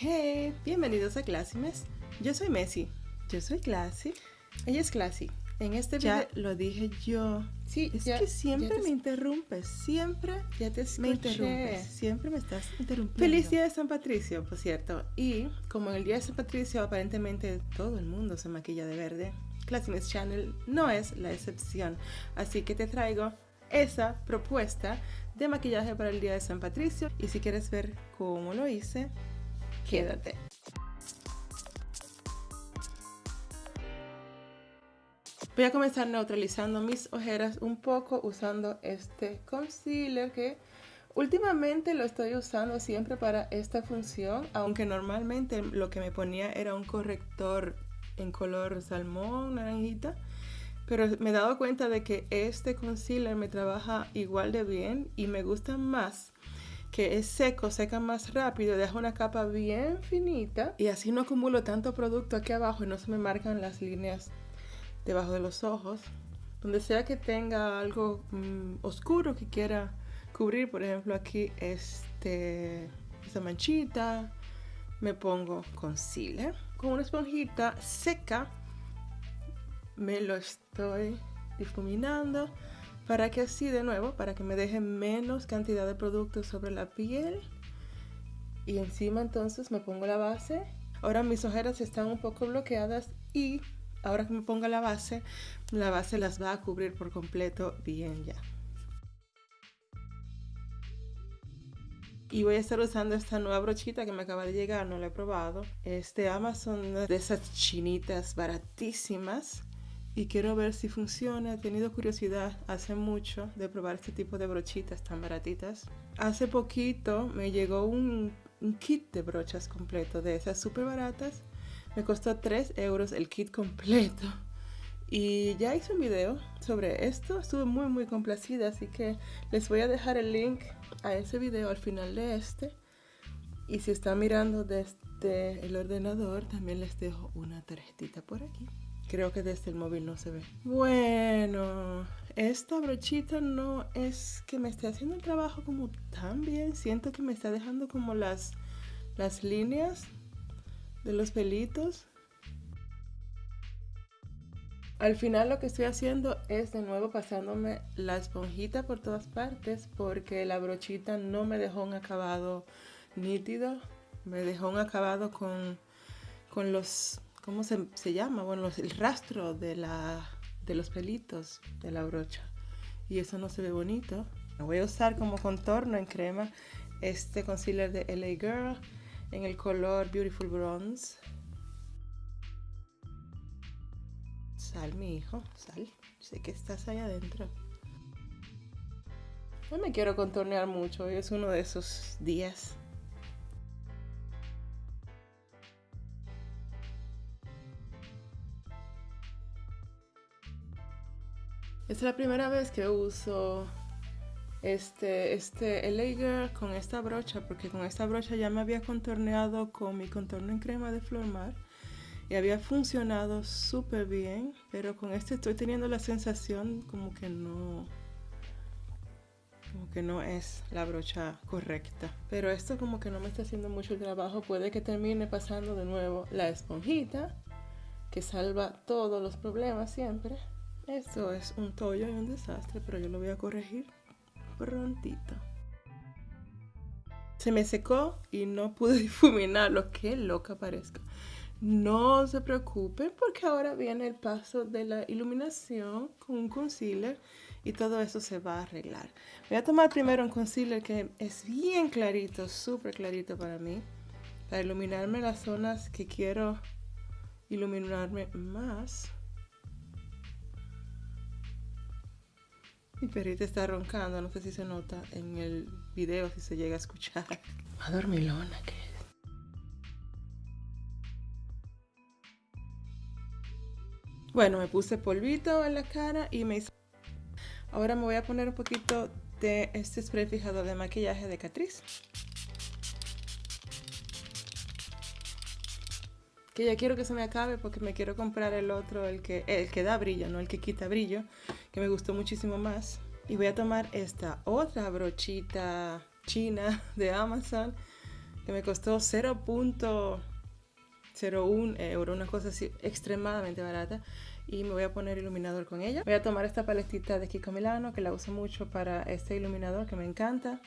Hey, bienvenidos a Clásimes. Yo soy Messi. Yo soy Classy. Ella es Classy. En este Ya video lo dije yo. Sí, Es ya- que siempre ya te- me interrumpes. Siempre ya te me escuché. interrumpes. Siempre me estás interrumpiendo. Feliz día de San Patricio, por cierto. Y como en el día de San Patricio aparentemente todo el mundo se maquilla de verde, Clásimes Channel no es la excepción. Así que te traigo esa propuesta de maquillaje para el día de San Patricio. Y si quieres ver cómo lo hice, quédate. Voy a comenzar neutralizando mis ojeras un poco usando este concealer que últimamente lo estoy usando siempre para esta función, aunque normalmente lo que me ponía era un corrector en color salmón, naranjita. Pero me he dado cuenta de que este concealer me trabaja igual de bien y me gusta más que es seco, seca más rápido, deja una capa bien finita y así no acumulo tanto producto aquí abajo y no se me marcan las líneas debajo de los ojos. Donde sea que tenga algo mm, oscuro que quiera cubrir, por ejemplo aquí este, esta manchita, me pongo concealer. Con una esponjita seca me lo estoy difuminando para que así de nuevo, para que me deje menos cantidad de producto sobre la piel. Y encima entonces me pongo la base. Ahora mis ojeras están un poco bloqueadas y ahora que me ponga la base, la base las va a cubrir por completo bien ya. Y voy a estar usando esta nueva brochita que me acaba de llegar, no la he probado. Es de Amazon, de esas chinitas baratísimas. Y quiero ver si funciona. He tenido curiosidad hace mucho de probar este tipo de brochitas tan baratitas. Hace poquito me llegó un, un kit de brochas completo de esas súper baratas. Me costó 3 euros el kit completo. Y ya hice un video sobre esto. Estuve muy muy complacida. Así que les voy a dejar el link a ese video al final de este. Y si están mirando desde el ordenador, también les dejo una tarjetita por aquí. Creo que desde el móvil no se ve. Bueno, esta brochita no es que me esté haciendo el trabajo como tan bien. Siento que me está dejando como las, las líneas de los pelitos. Al final lo que estoy haciendo es de nuevo pasándome la esponjita por todas partes porque la brochita no me dejó un acabado nítido. Me dejó un acabado con, con los ¿cómo se, se llama? Bueno, el rastro de, la, de los pelitos de la brocha. Y eso no se ve bonito. Voy a usar como contorno en crema este concealer de LA Girl en el color Beautiful Bronze. Sal, mi hijo, sal. Sé que estás ahí adentro. No me quiero contornear mucho, hoy es uno de esos días. Es la primera vez que uso este, este LA Girl con esta brocha, porque con esta brocha ya me había contorneado con mi contorno en crema de Flormar y había funcionado súper bien, pero con este estoy teniendo la sensación como que no, como que no es la brocha correcta. Pero esto como que no me está haciendo mucho el trabajo, puede que termine pasando de nuevo la esponjita, que salva todos los problemas siempre. Esto es un tollo y un desastre, pero yo lo voy a corregir prontito. Se me secó y no pude difuminarlo. Qué loca parezco. No se preocupen porque ahora viene el paso de la iluminación con un concealer y todo eso se va a arreglar. Voy a tomar primero un concealer que es bien clarito, súper clarito para mí, para iluminarme las zonas que quiero iluminarme más. Mi perrita está roncando, no sé si se nota en el video, si se llega a escuchar. A dormilona que es. Bueno, me puse polvito en la cara y me hice... Ahora me voy a poner un poquito de este spray fijador de maquillaje de Catrice. Que ya quiero que se me acabe porque me quiero comprar el otro, el que, el que da brillo, no el que quita brillo, que me gustó muchísimo más. Y voy a tomar esta otra brochita china de Amazon que me costó 0.01 euro, una cosa así extremadamente barata. Y me voy a poner iluminador con ella. Voy a tomar esta paletita de Kiko Milano, que la uso mucho para este iluminador, que me encanta.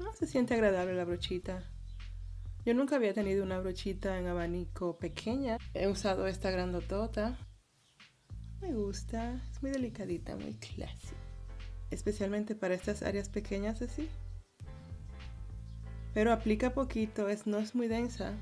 No, se siente agradable la brochita. Yo nunca había tenido una brochita en abanico pequeña. He usado esta grandotota. Me gusta, es muy delicadita, muy clásica. Especialmente para estas áreas pequeñas así. Pero aplica poquito, es, no es muy densa.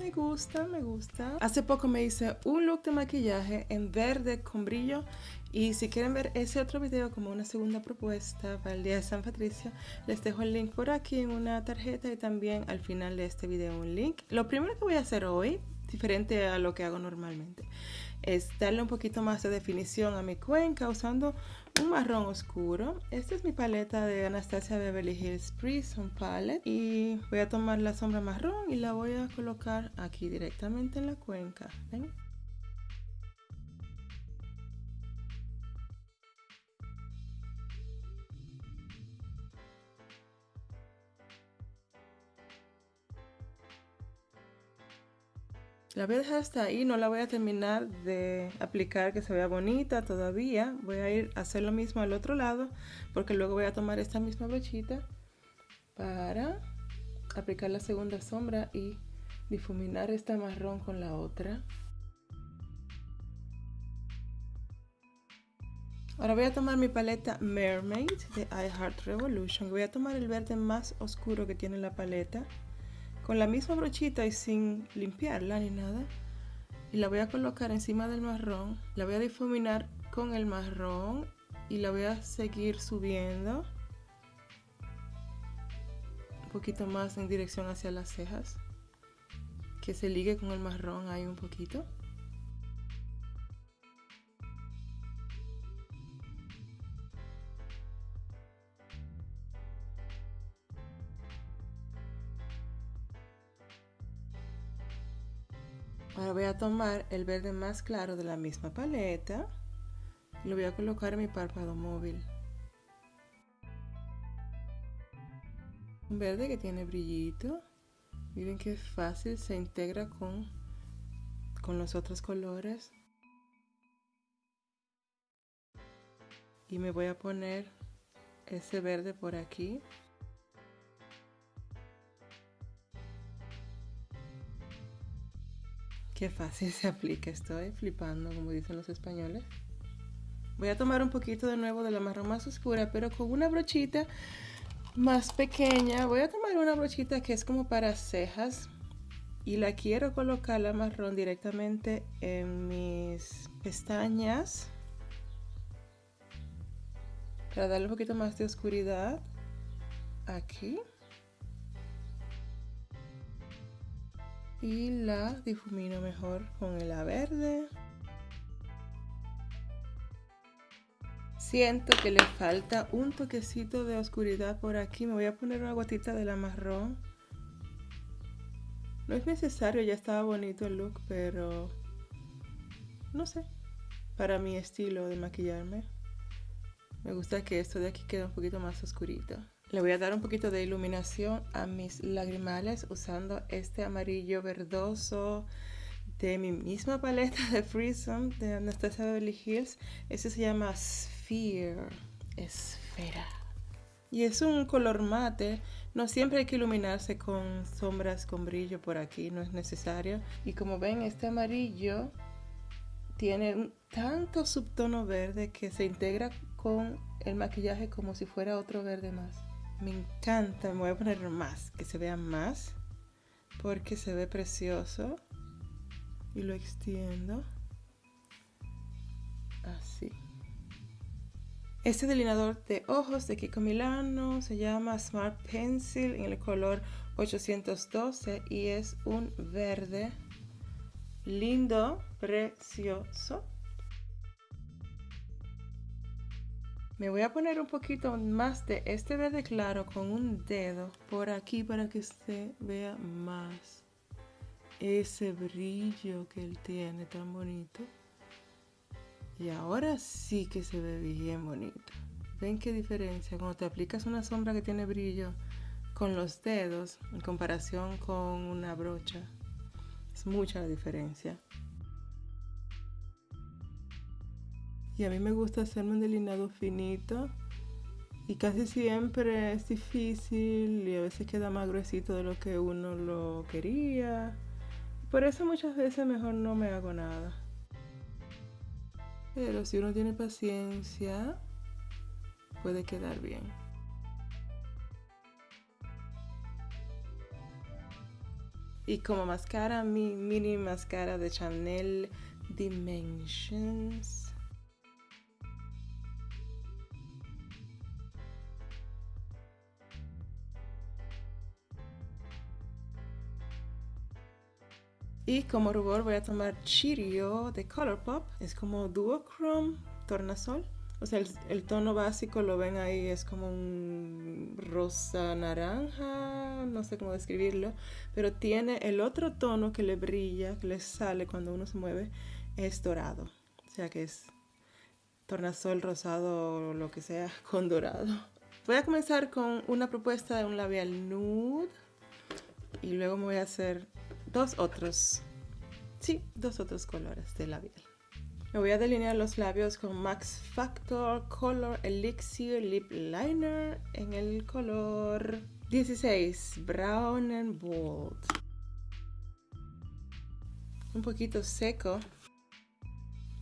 Me gusta, me gusta. Hace poco me hice un look de maquillaje en verde con brillo y si quieren ver ese otro video como una segunda propuesta para el día de San Patricio, les dejo el link por aquí en una tarjeta y también al final de este video un link. Lo primero que voy a hacer hoy, diferente a lo que hago normalmente, es darle un poquito más de definición a mi cuenca usando un marrón oscuro. Esta es mi paleta de Anastasia Beverly Hills Prism Palette y voy a tomar la sombra marrón y la voy a colocar aquí directamente en la cuenca. ¿Ven? La voy a dejar hasta ahí, no la voy a terminar de aplicar que se vea bonita todavía. Voy a ir a hacer lo mismo al otro lado porque luego voy a tomar esta misma brochita para aplicar la segunda sombra y difuminar esta marrón con la otra. Ahora voy a tomar mi paleta Mermaid de iHeart Revolution. Voy a tomar el verde más oscuro que tiene la paleta con la misma brochita y sin limpiarla ni nada. Y la voy a colocar encima del marrón. La voy a difuminar con el marrón y la voy a seguir subiendo. Un poquito más en dirección hacia las cejas. Que se ligue con el marrón ahí un poquito. Ahora voy a tomar el verde más claro de la misma paleta y lo voy a colocar en mi párpado móvil. Un verde que tiene brillito. Miren qué fácil se integra con, con los otros colores. Y me voy a poner ese verde por aquí. Qué fácil se aplica, estoy flipando, como dicen los españoles. Voy a tomar un poquito de nuevo de la marrón más oscura, pero con una brochita más pequeña. Voy a tomar una brochita que es como para cejas y la quiero colocar la marrón directamente en mis pestañas para darle un poquito más de oscuridad aquí. Y la difumino mejor con el verde. Siento que le falta un toquecito de oscuridad por aquí. Me voy a poner una gotita de la marrón. No es necesario, ya estaba bonito el look, pero no sé. Para mi estilo de maquillarme, me gusta que esto de aquí quede un poquito más oscurito. Le voy a dar un poquito de iluminación a mis lagrimales usando este amarillo verdoso de mi misma paleta de Freesome de Anastasia Beverly Hills. Este se llama Sphere, esfera. Y es un color mate. No siempre hay que iluminarse con sombras con brillo por aquí, no es necesario. Y como ven, este amarillo tiene tanto subtono verde que se integra con el maquillaje como si fuera otro verde más. Me encanta, me voy a poner más, que se vea más, porque se ve precioso. Y lo extiendo. Así. Este delineador de ojos de Kiko Milano se llama Smart Pencil en el color 812 y es un verde lindo, precioso. Me voy a poner un poquito más de este verde claro con un dedo por aquí para que se vea más ese brillo que él tiene tan bonito. Y ahora sí que se ve bien bonito. ¿Ven qué diferencia? Cuando te aplicas una sombra que tiene brillo con los dedos en comparación con una brocha. Es mucha la diferencia. Y a mí me gusta hacerme un delineado finito. Y casi siempre es difícil y a veces queda más gruesito de lo que uno lo quería. Por eso muchas veces mejor no me hago nada. Pero si uno tiene paciencia, puede quedar bien. Y como máscara, mi mini máscara de Chanel Dimensions. Y como rubor voy a tomar Chirio de Colourpop. Es como Duochrome Tornasol. O sea, el, tono básico lo ven ahí, es como un rosa naranja, no sé cómo describirlo, pero tiene el otro tono que le brilla, que le sale cuando uno se mueve, es dorado. O sea que es tornasol rosado o lo que sea con dorado. Voy a comenzar con una propuesta de un labial nude y luego me voy a hacer dos otros, sí, dos otros colores de labial. Me voy a delinear los labios con Max Factor Color Elixir Lip Liner en el color 16, Brown and Bold. Un poquito seco.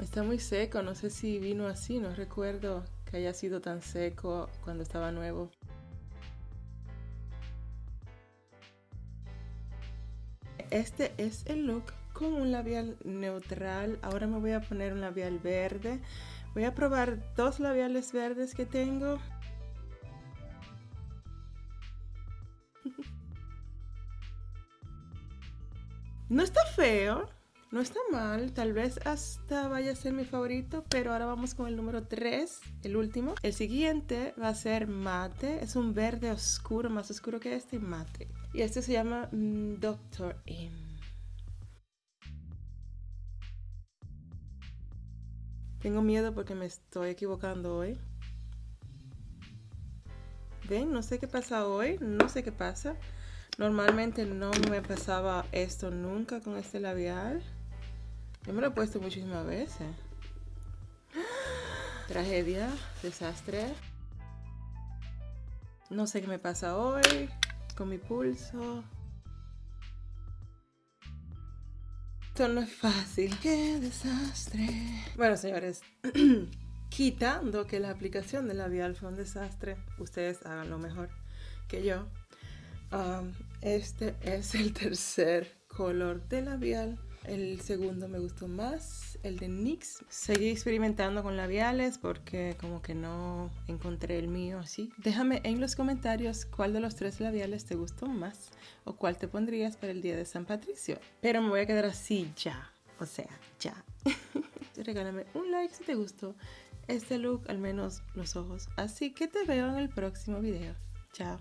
Está muy seco, no sé si vino así, no recuerdo que haya sido tan seco cuando estaba nuevo. Este es el look con un labial neutral. Ahora me voy a poner un labial verde. Voy a probar dos labiales verdes que tengo. No está feo, no está mal, tal vez hasta vaya a ser mi favorito, pero ahora vamos con el número 3, el último. El siguiente va a ser mate, es un verde oscuro, más oscuro que este, mate. Y este se llama mm, Doctor M. Tengo miedo porque me estoy equivocando hoy. Ven, no sé qué pasa hoy, no sé qué pasa. Normalmente no me pasaba esto nunca con este labial. Yo me lo he puesto muchísimas veces. Tragedia, desastre. No sé qué me pasa hoy con mi pulso. Esto no es fácil. ¡Qué desastre! Bueno, señores, quitando que la aplicación de labial fue un desastre, ustedes hagan lo mejor que yo. Um, este es el tercer color de labial el segundo me gustó más, el de NYX. Seguí experimentando con labiales porque como que no encontré el mío así. Déjame en los comentarios cuál de los tres labiales te gustó más o cuál te pondrías para el día de San Patricio. Pero me voy a quedar así ya, o sea, ya. Regálame un like si te gustó este look, al menos los ojos. Así que te veo en el próximo video. Chao.